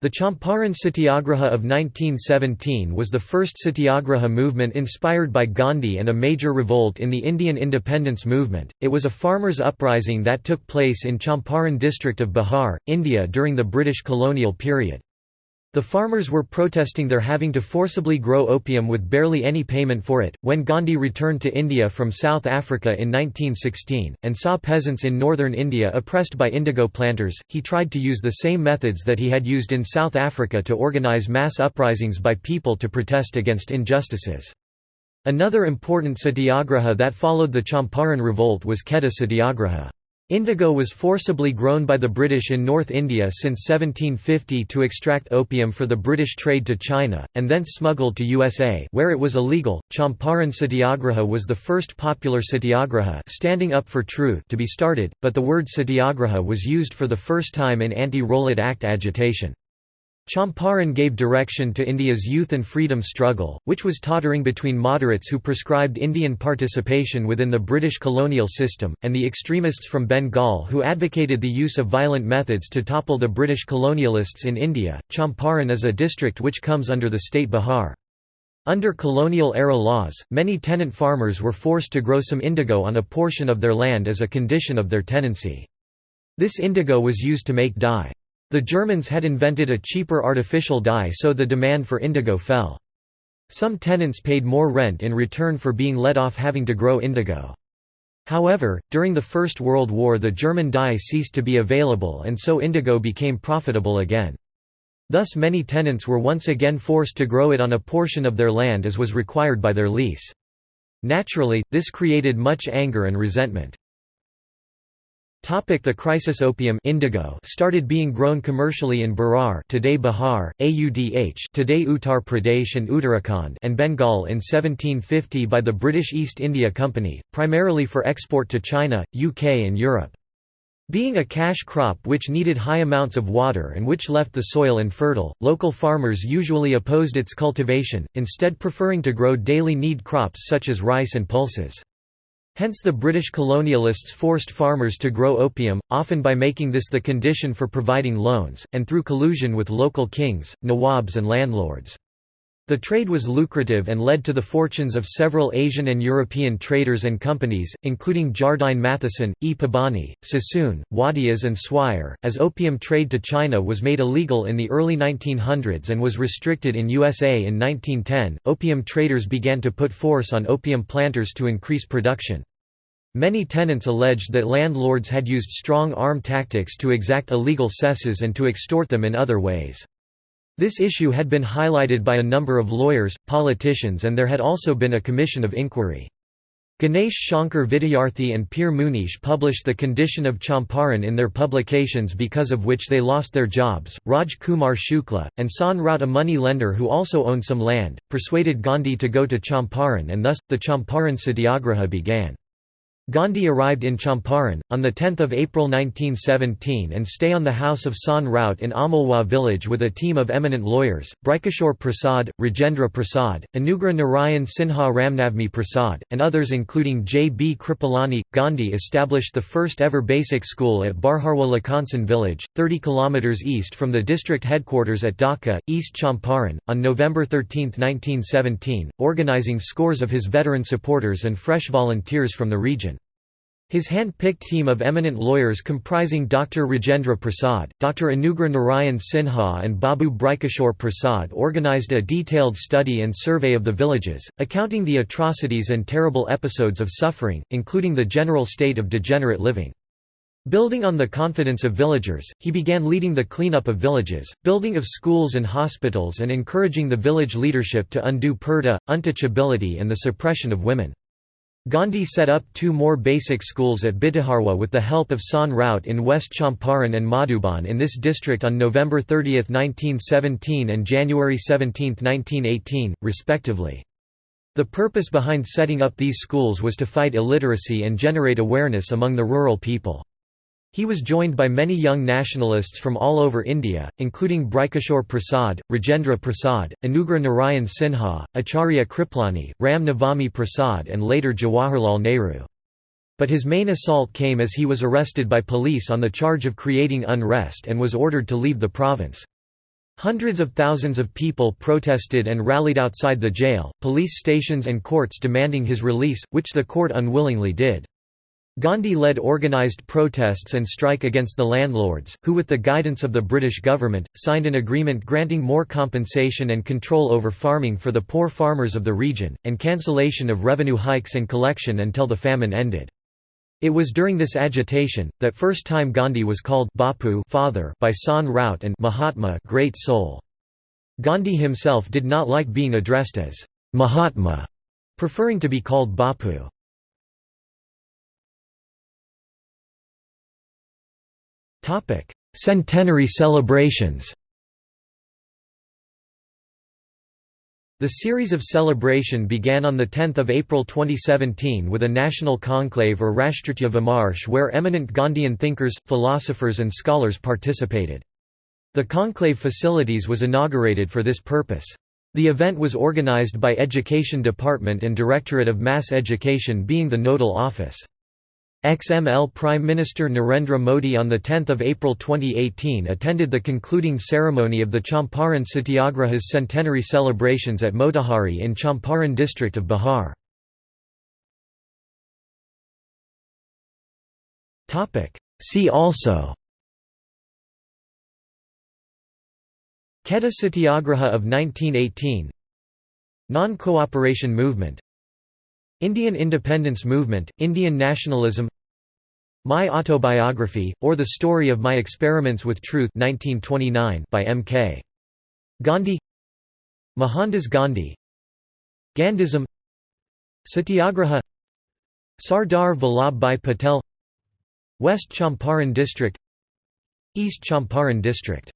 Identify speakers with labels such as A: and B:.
A: The Champaran Satyagraha of 1917 was the first satyagraha movement inspired by Gandhi and a major revolt in the Indian independence movement. It was a farmers' uprising that took place in Champaran district of Bihar, India during the British colonial period. The farmers were protesting their having to forcibly grow opium with barely any payment for it. When Gandhi returned to India from South Africa in 1916, and saw peasants in northern India oppressed by indigo planters, he tried to use the same methods that he had used in South Africa to organize mass uprisings by people to protest against injustices. Another important satyagraha that followed the Champaran revolt was Kheda satyagraha. Indigo was forcibly grown by the British in North India since 1750 to extract opium for the British trade to China, and thence smuggled to USA where it was illegal. Champaran Satyagraha was the first popular satyagraha standing up for truth to be started, but the word satyagraha was used for the first time in Anti-Rowlatt Act agitation. Champaran gave direction to India's youth and freedom struggle, which was tottering between moderates who prescribed Indian participation within the British colonial system, and the extremists from Bengal who advocated the use of violent methods to topple the British colonialists in India. Champaran is a district which comes under the state Bihar. Under colonial-era laws, many tenant farmers were forced to grow some indigo on a portion of their land as a condition of their tenancy. This indigo was used to make dye. The Germans had invented a cheaper artificial dye so the demand for indigo fell. Some tenants paid more rent in return for being let off having to grow indigo. However, during the First World War the German dye ceased to be available and so indigo became profitable again. Thus many tenants were once again forced to grow it on a portion of their land as was required by their lease. Naturally, this created much anger and resentment. The crisis opium indigo started being grown commercially in Berar today Bihar, Audh today Uttar Pradesh and Uttarakhand and Bengal in 1750 by the British East India Company, primarily for export to China, UK and Europe. Being a cash crop which needed high amounts of water and which left the soil infertile, local farmers usually opposed its cultivation, instead preferring to grow daily need crops such as rice and pulses. Hence the British colonialists forced farmers to grow opium, often by making this the condition for providing loans, and through collusion with local kings, nawabs and landlords. The trade was lucrative and led to the fortunes of several Asian and European traders and companies, including Jardine Matheson, E. Pabani, Sassoon, Wadias and Swire. As opium trade to China was made illegal in the early 1900s and was restricted in USA in 1910, opium traders began to put force on opium planters to increase production. Many tenants alleged that landlords had used strong arm tactics to exact illegal cesses and to extort them in other ways. This issue had been highlighted by a number of lawyers, politicians and there had also been a commission of inquiry. Ganesh Shankar Vidyarthi and Peer Munish published The Condition of Champaran in their publications because of which they lost their jobs. Raj Kumar Shukla, and San Raut a money lender who also owned some land, persuaded Gandhi to go to Champaran and thus, the Champaran Satyagraha began. Gandhi arrived in Champaran, on 10 April 1917 and stay on the house of San Raut in Amalwa village with a team of eminent lawyers, Brajkishore Prasad, Rajendra Prasad, Anugrah Narayan Sinha Ramnavmi Prasad, and others including J. B. Kripalani. Gandhi established the first ever basic school at Barharwa Lakhansen village, 30 km east from the district headquarters at Dhaka, East Champaran, on November 13, 1917, organizing scores of his veteran supporters and fresh volunteers from the region. His hand-picked team of eminent lawyers comprising Dr. Rajendra Prasad, Dr. Anugrah Narayan Sinha and Babu Brajkishore Prasad organized a detailed study and survey of the villages, accounting the atrocities and terrible episodes of suffering, including the general state of degenerate living. Building on the confidence of villagers, he began leading the cleanup of villages, building of schools and hospitals and encouraging the village leadership to undo purdah, untouchability and the suppression of women. Gandhi set up two more basic schools at Bhitiharwa with the help of San Raut in West Champaran and Madhuban in this district on November 30, 1917 and January 17, 1918, respectively. The purpose behind setting up these schools was to fight illiteracy and generate awareness among the rural people. He was joined by many young nationalists from all over India, including Brajkishore Prasad, Rajendra Prasad, Anugrah Narayan Sinha, Acharya Kripalani, Ram Navami Prasad and later Jawaharlal Nehru. But his main assault came as he was arrested by police on the charge of creating unrest and was ordered to leave the province. Hundreds of thousands of people protested and rallied outside the jail, police stations and courts demanding his release, which the court unwillingly did. Gandhi led organised protests and strike against the landlords, who with the guidance of the British government, signed an agreement granting more compensation and control over farming for the poor farmers of the region, and cancellation of revenue hikes and collection until the famine ended. It was during this agitation, that first time Gandhi was called Bapu father by San Raut and Mahatma great soul. Gandhi himself did not like being addressed as Mahatma, preferring to be called Bapu. Centenary celebrations The series of celebration began on 10 April 2017 with a national conclave or Rashtriya Vimarsh where eminent Gandhian thinkers, philosophers and scholars participated. The conclave facilities was inaugurated for this purpose. The event was organized by Education Department and Directorate of Mass Education being the nodal office. XML Prime Minister Narendra Modi on 10 April 2018 attended the concluding ceremony of the Champaran Satyagraha's centenary celebrations at Motihari in Champaran district of Bihar. See also Kheda Satyagraha of 1918 Non-cooperation movement Indian independence movement, Indian nationalism My Autobiography, or The Story of My Experiments with Truth 1929 by M.K. Gandhi Mohandas Gandhi Gandhism Satyagraha Sardar Vallabhbhai Patel West Champaran District East Champaran District